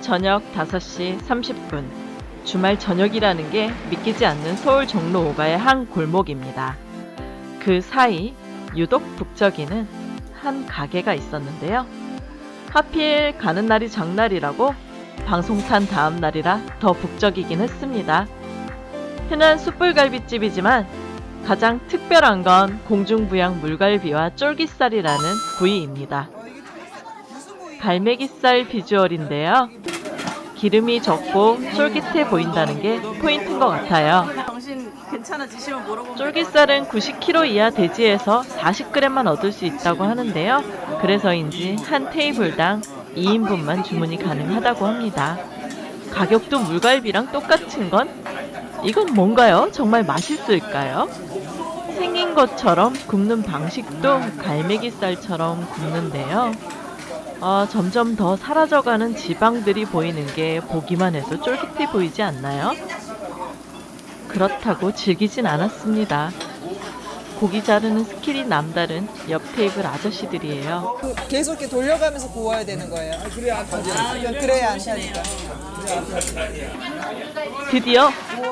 저녁 5시 30분. 주말 저녁이라는 게 믿기지 않는 서울 종로 5가의 한 골목입니다. 그 사이 유독 북적이는 한 가게가 있었는데요. 하필 가는 날이 장날이라고 방송 탄 다음 날이라 더 북적이긴 했습니다. 흔한 숯불갈비집이지만 가장 특별한 건 공중부양 물갈비와 쫄깃살이라는 부위입니다. 갈매기살 비주얼인데요. 기름이 적고 쫄깃해 보인다는 게 포인트인 것 같아요. 쫄깃살은 90kg 이하 돼지에서 40g만 얻을 수 있다고 하는데요. 그래서인지 한 테이블당 2인분만 주문이 가능하다고 합니다. 가격도 물갈비랑 똑같은 건 이건 뭔가요? 정말 맛있을까요? 생긴 것처럼 굽는 방식도 갈매기살처럼 굽는데요. 어, 점점 더 사라져가는 지방들이 보이는 게 보기만 해도 쫄깃해 보이지 않나요? 그렇다고 즐기진 않았습니다. 고기 자르는 스킬이 남다른 옆 테이블 아저씨들이에요. 그 계속 이렇게 돌려가면서 구워야 되는 거예요. 그래야 안 타죠. 그래야 안 타니까. 드디어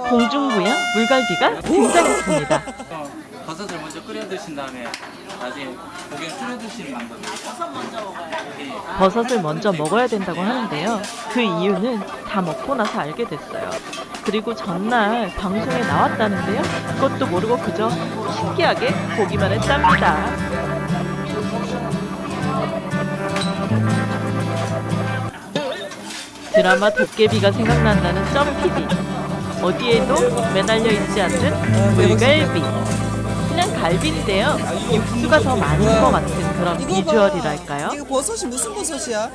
공중부양 물갈비가 등장했습니다. 버섯을 먼저 끓여 드신 다음에 나중에 고기를 끓여 드시는 방법이에요. 버섯을 먼저 먹어야 된다고 하는데요. 그 이유는 다 먹고 나서 알게 됐어요. 그리고 전날 방송에 나왔다는데요. 그것도 모르고 그저 신기하게 보기만 했답니다. 드라마 도깨비가 생각난다는 점PD. 어디에도 매달려 있지 않는 물갈비. 갈비인데요. 육수가 더 많은 것 같은 그런. 비주얼이랄까요? 이거 버섯이 무슨 버섯이야?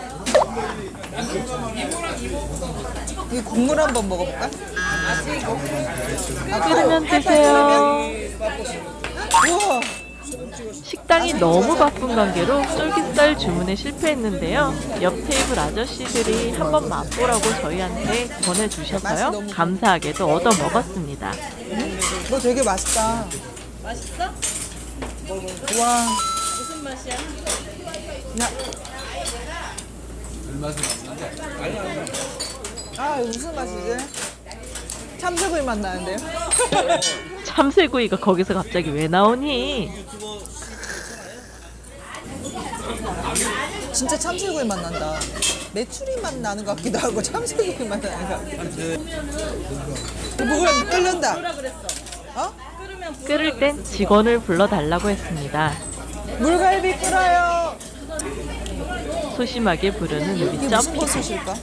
이 국물 한번 먹어볼까? 끓으면 드세요. 우와, 식당이 너무 바쁜 관계로 쫄깃살 주문에 실패했는데요. 옆 테이블 아저씨들이 한번 맛보라고 저희한테 전해주셔서요. 감사하게도 얻어 먹었습니다. 이거 되게 맛있다. 맛있어? 와, 무슨 맛이야? 나. 아, 이거 무슨 맛이지? 참새구이 맛 나는데요? 참새구이가 거기서 갑자기 왜 나오니? 진짜 참새구이 맛 난다. 메추리 맛 나는 것 같기도 하고 참새구이 맛 나는 것 같기도 하고. 목을 끓는다. 어? 끓을 땐 직원을 불러달라고 했습니다. 물갈비 끓어요. 소심하게 부르는 우리 이게 무슨 점피. 버섯일까?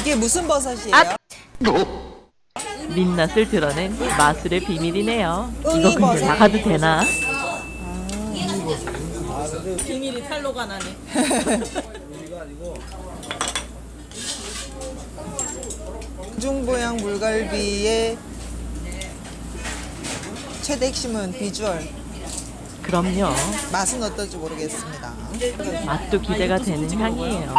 이게 무슨 버섯이에요? 아! 민낯을 드러낸 마술의 비밀이네요. 이거 근데. 나가도 되나? 비밀이 탈로가 나네. 중보양 물갈비의 최대 핵심은 비주얼. 그럼요. 맛은 어떨지 모르겠습니다. 맛도 기대가 되는 향이에요.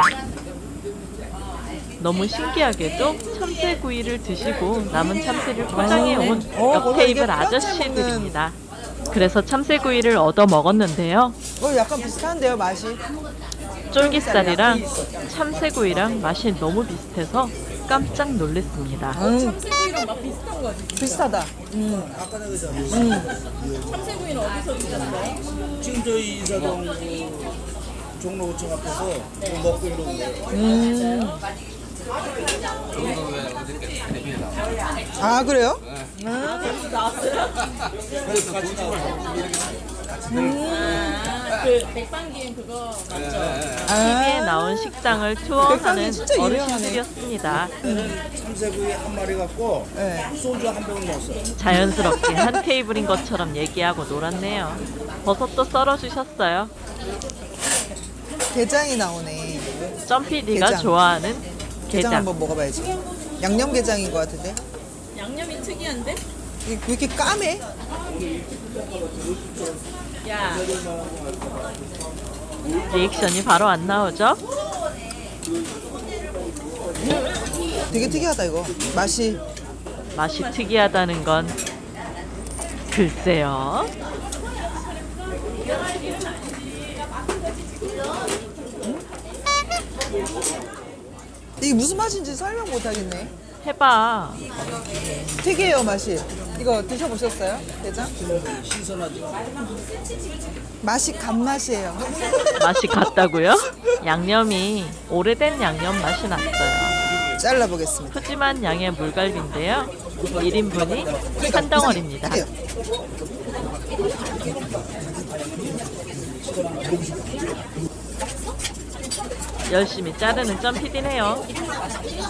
너무 신기하게도 참새구이를 드시고 남은 참새를 포장해 온 어, 옆 거기 테이블 아저씨들입니다. 그래서 참새구이를 얻어 먹었는데요. 어, 약간 비슷한데요, 맛이? 쫄깃살이랑 참새구이랑 맛이 너무 비슷해서 깜짝 놀랐습니다. 음, 참새구이랑 맛 비슷한 거지. 비슷하다. 음, 참새구이는 어디서 드셨어요? 지금 저희 인사동 그 종로 5층 앞에서 뭐 먹고 이러고 아, 그래요? 그 백반기엔 그거 맞죠? TV에 아, 나온 식당을 투어하는. 어르신들이었습니다. 참새구이 한 마리 갖고 네. 소주 한 병을 넣었어요. 자연스럽게 한 테이블인 것처럼 얘기하고 놀았네요. 버섯도 썰어주셨어요. 게장이 나오네. 점피디가 게장. 좋아하는 게장 게장. 한번 먹어봐야지. 양념 게장인 것 같은데? 양념이 특이한데? 이게 왜 이렇게 까매? 야, 리액션이 바로 안 나오죠? 되게 특이하다, 이거. 맛이. 맛이 특이하다는 건 글쎄요. 이게 무슨 맛인지 설명 못 하겠네. 해봐. 특이해요 맛이. 이거 드셔보셨어요, 대장? 신선하죠. 맛이 간맛이에요. 맛이 같다고요? 양념이 오래된 양념 맛이 났어요. 잘라보겠습니다. 푸짐한 양의 물갈비인데요. 1인분이 한 덩어리입니다. 열심히 자르는 점피디네요.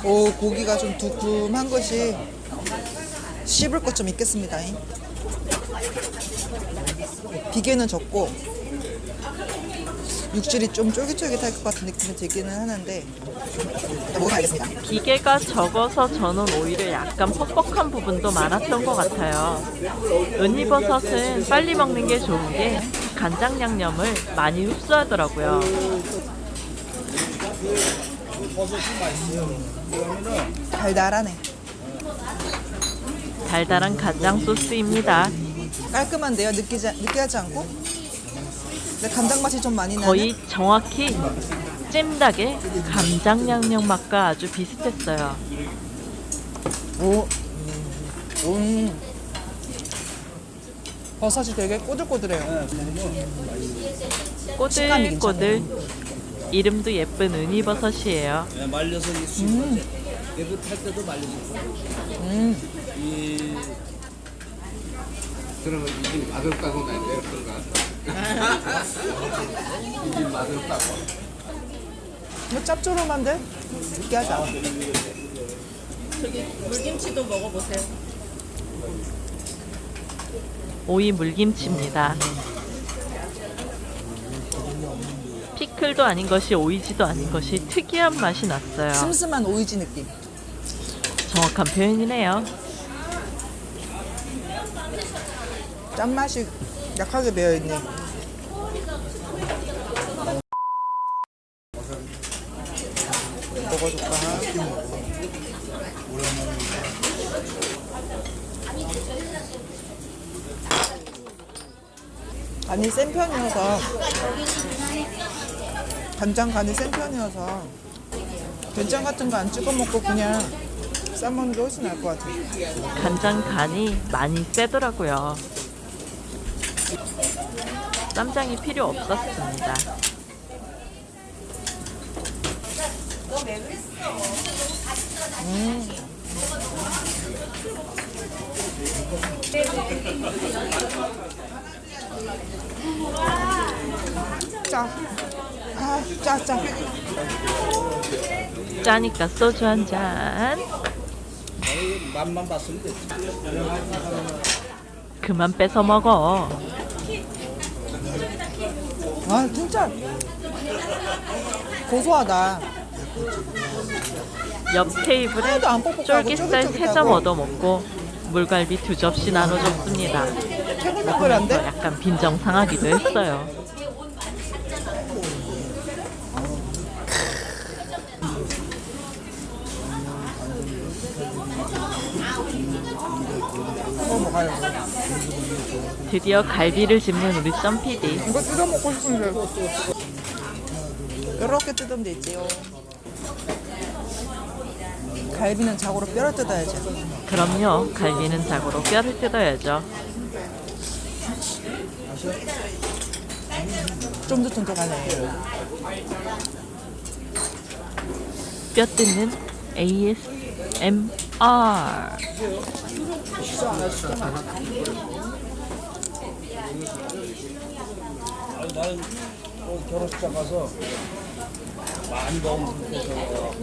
오 고기가 좀 두툼한 것이 씹을 것 좀 있겠습니다. 비계는 적고 육질이 좀 쫄깃쫄깃할 것 같은 느낌이 들기는 하는데 일단 먹어봐야겠습니다. 기계가 적어서 저는 오히려 약간 퍽퍽한 부분도 많았던 것 같아요. 은이버섯은 빨리 먹는 게 좋은 게 간장 양념을 많이 흡수하더라고요. 버섯이 맛있어요. 그러면은 달달하네. 달달한 간장 소스입니다. 깔끔한데요. 느끼지 느끼하지 않고. 근데 간장 맛이 좀 많이 나네. 거의 정확히 찜닭의 간장 양념 맛과 아주 비슷했어요. 오. 음. 버섯이 되게 꼬들꼬들해요. 꼬들꼬들 이름도 예쁜 은이버섯이에요. 예, 말려서 이 수육을 깨끗할 때도 말려서 음. 이 그러면 이게 맛없다고 난데 그런가? 이게 맛없다고. 이거 짭조름한데 느끼하지 않아. 저기 물김치도 먹어보세요. 오이 물김치입니다. 피클도 아닌 것이 오이지도 아닌 것이 특이한 맛이 났어요. 슴슴한 오이지 느낌. 정확한 표현이네요. 짠맛이 약하게 배어있네. 먹어줄까? 간이 센 편이어서 간장 간이 센 편이어서 된장 같은 거 안 찍어 먹고 그냥 싸먹는 게 훨씬 나을 것 같아요. 간장 간이 많이 세더라고요. 쌈장이 필요 없었습니다. 짜. 아, 짜, 짜. 짜니까 소주 한 잔. 맛만 봤으면 됐지. 그만 뺏어 먹어. 아, 진짜 고소하다. 옆 테이블에 쫄깃살. 세 점 얻어 먹고 물갈비 두 접시 나눠줬습니다. 태글태글한데? 약간 빈정 상하기도 했어요. 드디어 갈비를 짚는 우리 썸PD. 이거 뜯어 먹고 싶은데. 이렇게 뜯으면 되지요. 갈비는 자고로 뼈를 뜯어야지. 그럼요. 갈비는 자고로 뼈를 뜯어야죠. 쫀득쫀득하네. 뼈 뜯는 ASMR. 아니, 나는 어, 결혼식장 가서 많이 좋겠어.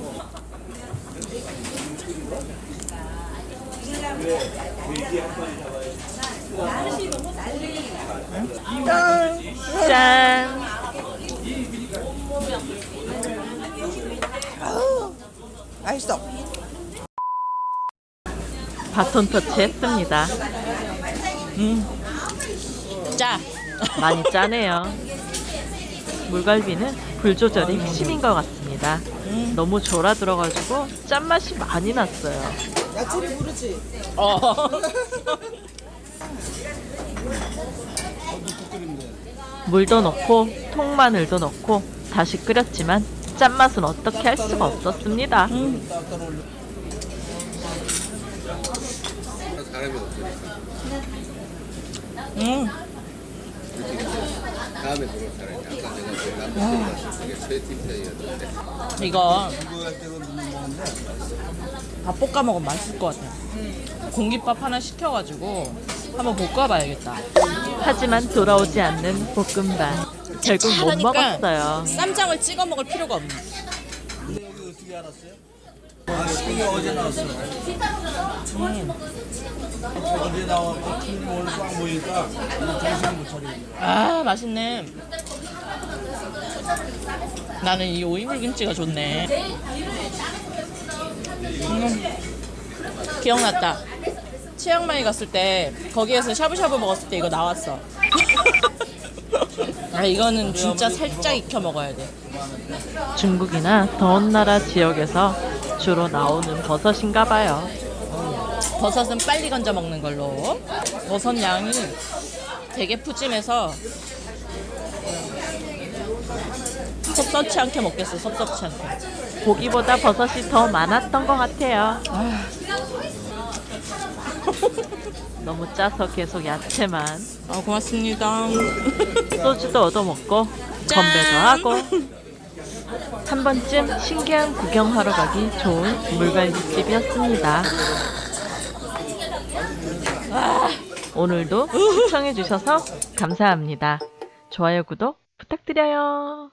짠! 짠! 맛있어. 바톤 터치 했습니다. 짜. 많이 짜네요. 물갈비는 불 조절이 핵심인 것 같습니다. 너무 졸아 들어가지고 짠맛이 많이 났어요. 야채를 부르지. 물도 넣고 통마늘도 넣고 다시 끓였지만 짠맛은 어떻게 할 수가 없었습니다. 사람이 없으니까 음. 다음에 들어올 사람이 아까 내가 그 남편이랑 그게 최팀 사이였는데 이거 밥 볶아 먹으면 맛있을 것 같아. 공깃밥 하나 시켜가지고 한번 볶아봐야겠다. 하지만 돌아오지 않는 볶음밥. 결국 못 하니까 먹었어요. 쌈장을 찍어 먹을 필요가 없네. 이게 어제 나왔어. 어제 팀 오늘 빵 보니까 정신 못 차리고. 아 맛있네. 나는 이 오이물 김치가 좋네. 음, 기억났다. 치앙마이 갔을 때 거기에서 샤브샤브 먹었을 때 이거 나왔어. 아 이거는 진짜 살짝 익혀 먹어야 돼. 중국이나 더운 나라 지역에서 주로 나오는 버섯인가 봐요. 버섯은 빨리 건져 먹는 걸로. 버섯 양이 되게 푸짐해서 섭섭치 않게 먹겠어. 섭섭치 않게. 고기보다 버섯이 더 많았던 것 같아요. 너무 짜서 계속 야채만 아 고맙습니다. 소주도 얻어먹고 짠! 건배도 하고 한 번쯤 신기한 구경하러 가기 좋은 물갈비집이었습니다. 오늘도 시청해주셔서 감사합니다. 좋아요, 구독 부탁드려요.